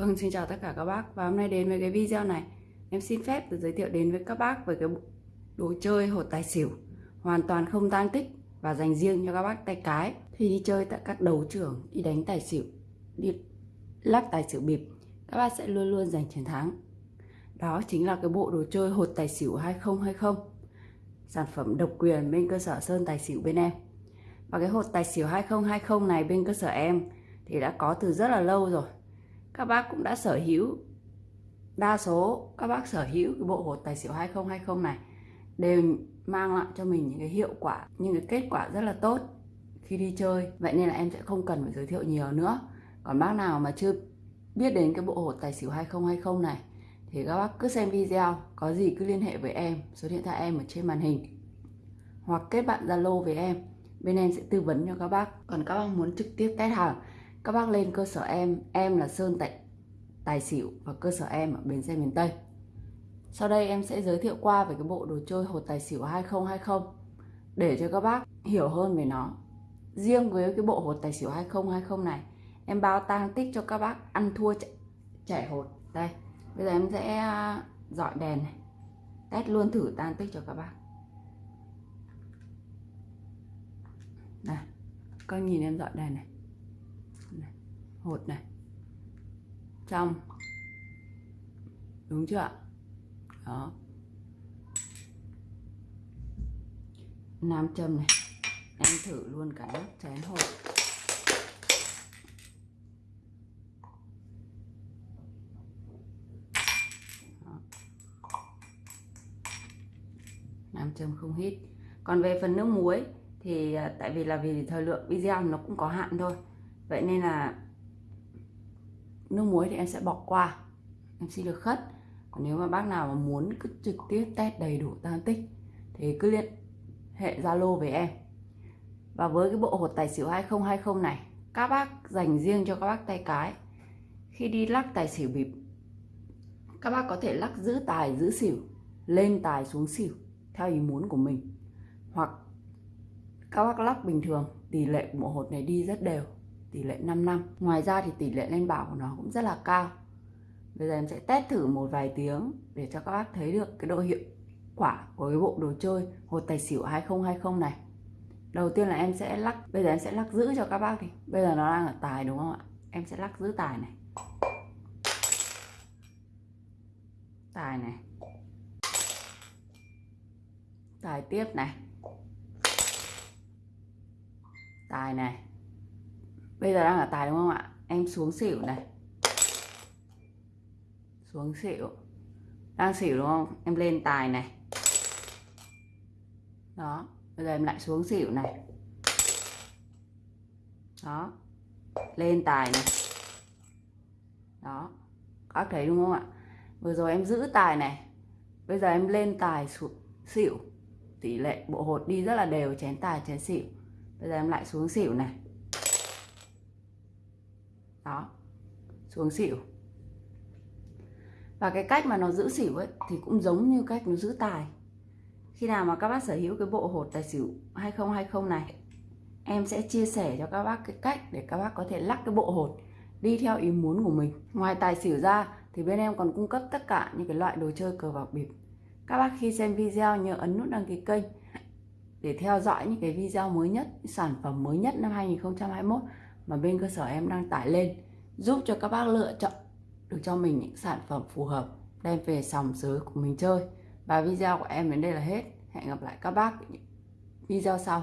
Vâng, xin chào tất cả các bác. Và hôm nay đến với cái video này. Em xin phép được giới thiệu đến với các bác về cái đồ chơi hột tài xỉu. Hoàn toàn không tăng tích và dành riêng cho các bác tay cái. Thì đi chơi tại các đấu trưởng đi đánh tài xỉu đi lắc tài xỉu bịp các bác sẽ luôn luôn giành chiến thắng. Đó chính là cái bộ đồ chơi hột tài xỉu 2020 sản phẩm độc quyền bên cơ sở Sơn Tài Xỉu bên em. Và cái hột tài xỉu 2020 này bên cơ sở em thì đã có từ rất là lâu rồi các bác cũng đã sở hữu đa số, các bác sở hữu cái bộ hột tài xỉu 2020 này, đều mang lại cho mình những cái hiệu quả, những cái kết quả rất là tốt khi đi chơi. Vậy nên là em sẽ không cần phải giới thiệu nhiều nữa. Còn bác nào mà chưa biết đến cái bộ hột tài xỉu 2020 này, thì các bác cứ xem video, có gì cứ liên hệ với em, số điện thoại em ở trên màn hình, hoặc kết bạn Zalo với em. Bên em sẽ tư vấn cho các bác. Còn các bác muốn trực tiếp test hàng các bác lên cơ sở em em là Sơn tại Tài Xỉu và cơ sở em ở Bến Xe miền Tây. Sau đây em sẽ giới thiệu qua về cái bộ đồ chơi hột tài xỉu 2020 để cho các bác hiểu hơn về nó. Riêng với cái bộ hột tài xỉu 2020 này, em bao tang tích cho các bác ăn thua chảy hột. Đây, bây giờ em sẽ à, dọi đèn này, test luôn thử tan tích cho các bác. Này các nhìn em dọi đèn này hột này. Trong. Đúng chưa ạ? Đó. Nam châm này. Em thử luôn cả nắp chén hột nam châm không hít. Còn về phần nước muối thì à, tại vì là vì thời lượng video nó cũng có hạn thôi. Vậy nên là nước muối thì em sẽ bỏ qua. Em xin được khất. Còn nếu mà bác nào mà muốn cứ trực tiếp test đầy đủ tan tích, thì cứ liên hệ Zalo với em. Và với cái bộ hột tài xỉu 2020 này, các bác dành riêng cho các bác tay cái. Khi đi lắc tài xỉu bịp, các bác có thể lắc giữ tài, giữ xỉu, lên tài xuống xỉu, theo ý muốn của mình. Hoặc các bác lắc bình thường, tỷ lệ của bộ hột này đi rất đều tỷ lệ 5 năm. Ngoài ra thì tỷ lệ lên bảo của nó cũng rất là cao. Bây giờ em sẽ test thử một vài tiếng để cho các bác thấy được cái độ hiệu quả của cái bộ đồ chơi, hột tài xỉu 2020 này. Đầu tiên là em sẽ lắc, bây giờ em sẽ lắc giữ cho các bác thì bây giờ nó đang ở tài đúng không ạ? Em sẽ lắc giữ tài này. Tài này. Tài tiếp này. Tài này bây giờ đang ở tài đúng không ạ? Em xuống xỉu này. Xuống xỉu. Đang xỉu đúng không? Em lên tài này. Đó, bây giờ em lại xuống xỉu này. Đó, lên tài này. Đó, các thấy đúng không ạ? Vừa rồi em giữ tài này. Bây giờ em lên tài xuống xỉu. Tỷ lệ bộ hột đi rất là đều, chén tài, chén xỉu. Bây giờ em lại xuống xỉu này đó. Xuống xỉu. Và cái cách mà nó giữ xỉu ấy thì cũng giống như cách nó giữ tài. Khi nào mà các bác sở hữu cái bộ hột tài xỉu 2020 này, em sẽ chia sẻ cho các bác cái cách để các bác có thể lắc cái bộ hột đi theo ý muốn của mình. Ngoài tài xỉu ra thì bên em còn cung cấp tất cả những cái loại đồ chơi cờ bạc bịp. Các bác khi xem video nhớ ấn nút đăng ký kênh để theo dõi những cái video mới nhất, sản phẩm mới nhất năm 2021 mà bên cơ sở em đang tải lên, giúp cho các bác lựa chọn được cho mình những sản phẩm phù hợp đem về sòng giới của mình chơi. Và video của em đến đây là hết. Hẹn gặp lại các bác video sau.